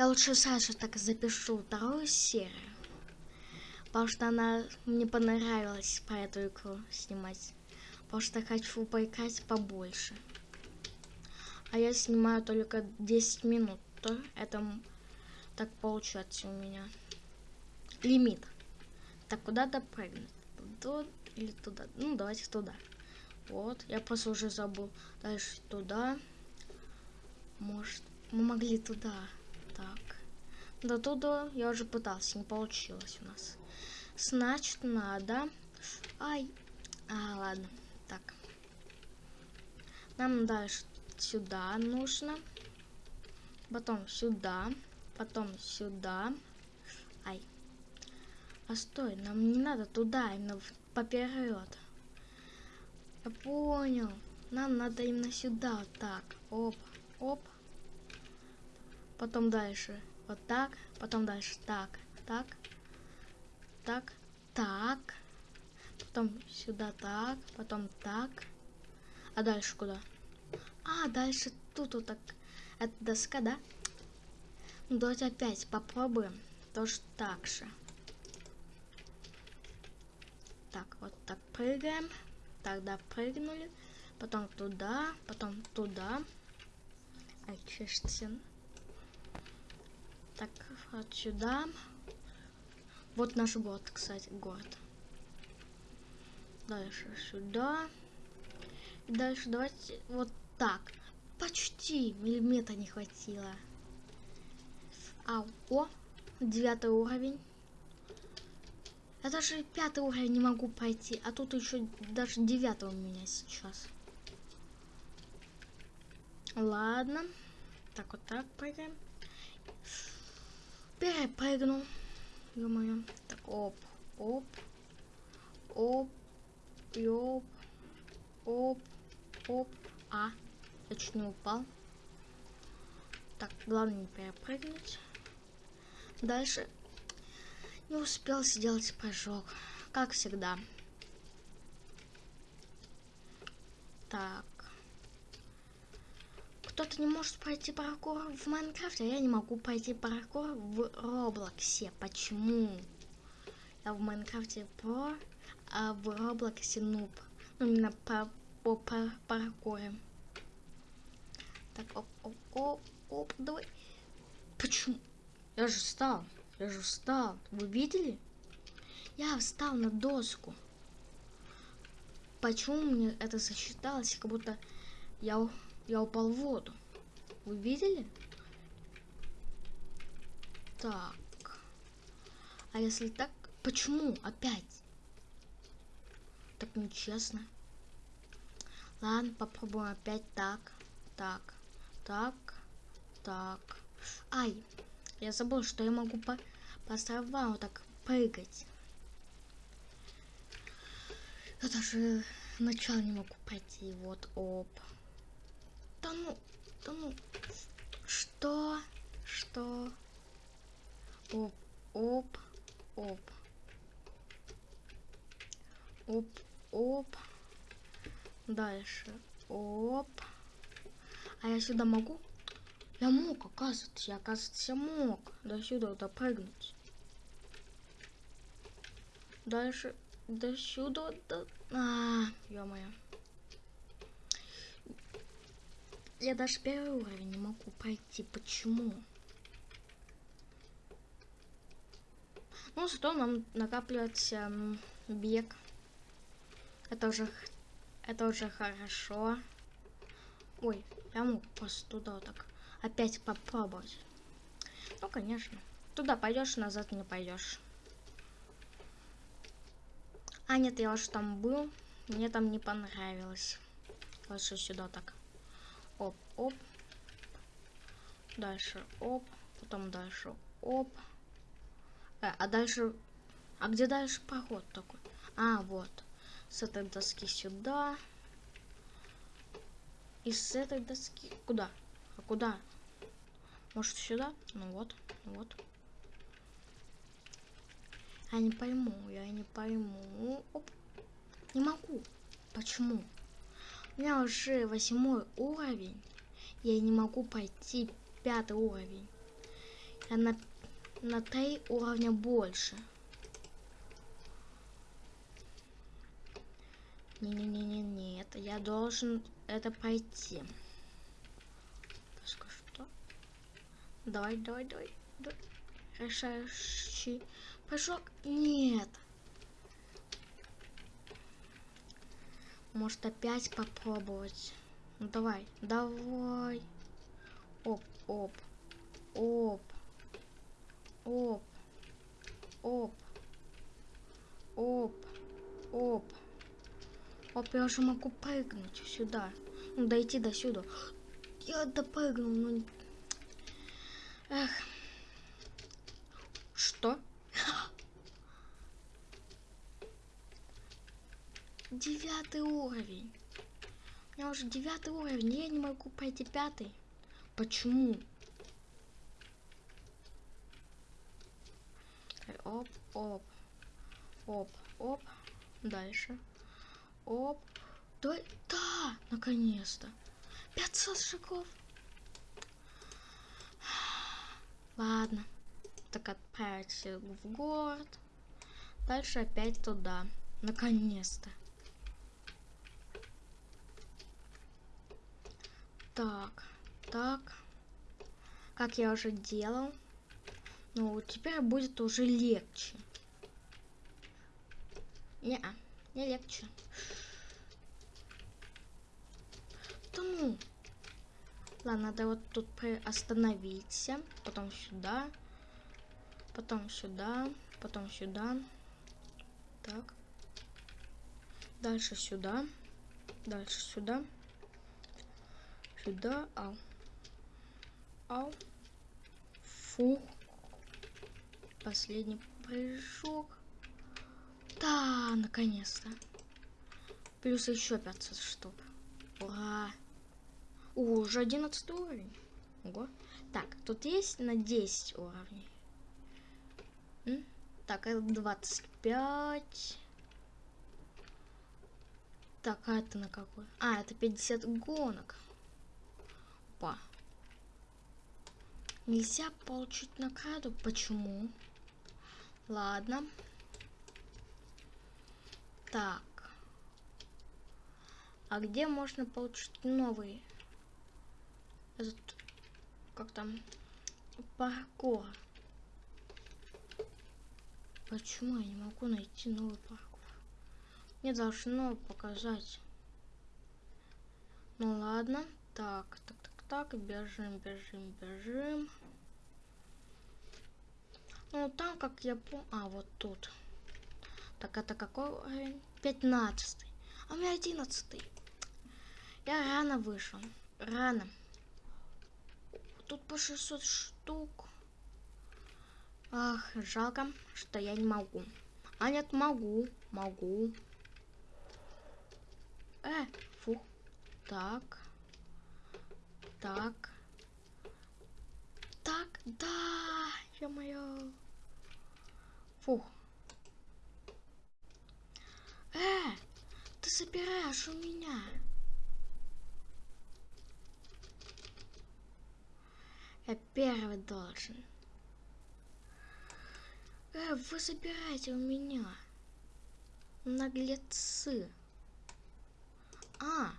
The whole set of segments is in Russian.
Я лучше Саше так запишу вторую серию. Потому что она мне понравилась по эту игру снимать. Потому что хочу поиграть побольше. А я снимаю только 10 минут. То это так получается у меня. Лимит. Так, куда допрыгнуть? Тут или туда? Ну, давайте туда. Вот, я просто уже забыл. Дальше туда. Может, мы могли туда. Так. До туда я уже пытался, не получилось у нас. Значит, надо... Ай. А, ладно. Так. Нам дальше сюда нужно. Потом сюда. Потом сюда. Ай. А стой, нам не надо туда, именно поперед. Я понял. Нам надо именно сюда, вот так. Оп, оп. Потом дальше. Вот так. Потом дальше так, так. Так, так. Потом сюда так. Потом так. А дальше куда? А, дальше тут вот так. Это доска, да? Ну, давайте опять попробуем. Тоже так же. Так, вот так прыгаем. Тогда прыгнули. Потом туда, потом туда. Ай, чешется. Так, вот сюда. Вот наш город, кстати, город. Дальше сюда. И дальше давайте вот так. Почти миллиметра не хватило. А, о, девятый уровень. Я даже пятый уровень не могу пройти, а тут еще даже девятый у меня сейчас. Ладно. Так, вот так прыгаем. Перепрыгнул. Ё-моё. Так, оп, оп, оп, оп, оп, оп. А, я чуть не упал. Так, главное не перепрыгнуть. Дальше не успел сделать прыжок, как всегда. Так. Кто-то не может пройти паркур в Майнкрафте, а я не могу пройти паркур в Роблоксе. Почему? Я в Майнкрафте про, а в Роблоксе нуб. Ну, именно по, по, по паркуре. Так, оп, оп, оп, оп, давай. Почему? Я же встал. Я же встал. Вы видели? Я встал на доску. Почему мне это засчиталось, как будто я, я упал в воду? Вы видели? Так. А если так, почему опять? Так нечестно. Ладно, попробуем опять так, так, так, так. Ай, я забыл, что я могу по, по вот так прыгать. Я даже начало не могу пройти. Вот, оп. Да ну. Что? Что? Оп, оп, оп. Оп, оп. Дальше. Оп. А я сюда могу? Я мог, оказывается, я, оказывается, мог до сюда допрыгнуть. Дальше до сюда, до... А, ё-моё. Я даже первый уровень не могу пройти. Почему? Ну, зато нам накапливается бег. Это уже, это уже хорошо. Ой, я мог просто туда так опять попробовать. Ну, конечно. Туда пойдешь, назад не пойдешь. А, нет, я уже там был. Мне там не понравилось. Лучше сюда так. Оп, оп. Дальше оп. Потом дальше оп. Э, а дальше... А где дальше проход такой? А, вот. С этой доски сюда. И с этой доски... Куда? А куда? Может сюда? Ну вот, ну вот. Я не пойму, я не пойму. Оп. Не могу. Почему? У меня уже восьмой уровень. Я не могу пойти пятый уровень. Я на, на три уровня больше. Не-не-не-не-не, это я должен это пройти. Что? Давай, давай, давай. давай. Решающий прыжок. Нет. Может опять попробовать? Ну давай, давай. Оп, оп, оп, оп, оп, оп, оп. Оп, я уже могу прыгнуть сюда. Ну, дойти до сюда. Я допрыгнул, ну... Эх. Что? Девятый уровень. У меня уже девятый уровень, я не могу пройти пятый. Почему? Оп, оп, оп, оп. Дальше. Оп. Да, да, наконец-то. 500 шагов. Ладно. Так отправиться в город. Дальше опять туда. Наконец-то. Так, так. Как я уже делал. Ну, теперь будет уже легче. Не, -а, не легче. Ну. Ладно, надо вот тут остановиться. Потом сюда. Потом сюда. Потом сюда. Так. Дальше сюда. Дальше сюда. Сюда. Ау. Ау. Фу. Последний прыжок. Да, наконец-то. Плюс еще 500 штук. Ура. О, уже 11 уровень. Ого. Так, тут есть на 10 уровней. М? Так, это 25. Так, а это на какой? А, это 50 гонок. Опа. Нельзя получить награду. Почему? Ладно. Так. А где можно получить новый? Этот, как там? Паркур. Почему я не могу найти новый паркур? Мне должно показать. Ну ладно. Так, так, так, так. Бежим, бежим, бежим. Ну, там, как я помню... А, вот тут. Так, это какой уровень? 15. А у меня 11. Я рано вышел. Рано. Тут по 600 штук. Ах, жалко, что я не могу. А нет, могу. Могу. Э, фу. Так. Так. Так, да, ё-моё. Фух. Э, ты собираешь у меня. Я первый должен. Э, вы забираете у меня. Наглецы. А,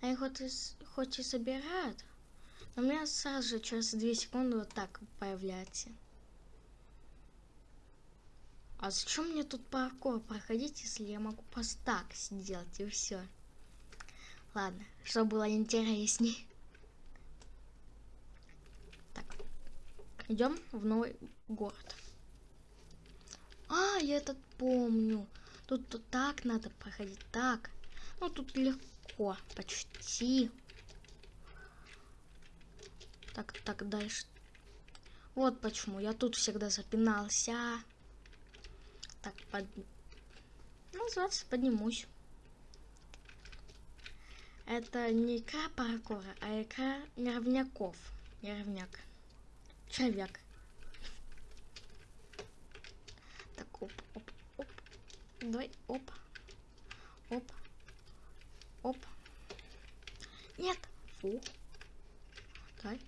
они хоть и, хоть и собирают, но у меня сразу же через 2 секунды вот так появляется. А зачем мне тут паркур проходить, если я могу просто так сделать и все? Ладно, чтобы было интереснее. Так, идем в новый город. А, я этот помню. Тут, тут так надо проходить, так. Ну, тут легко, почти. Так, так, дальше. Вот почему я тут всегда запинался. Так, под... Называется ну, поднимусь. Это не икра паркура, а икра неровняков. Неровняк. Человек. Так, оп, оп, оп. Давай, оп. Оп. Оп. Нет. Фу. Так.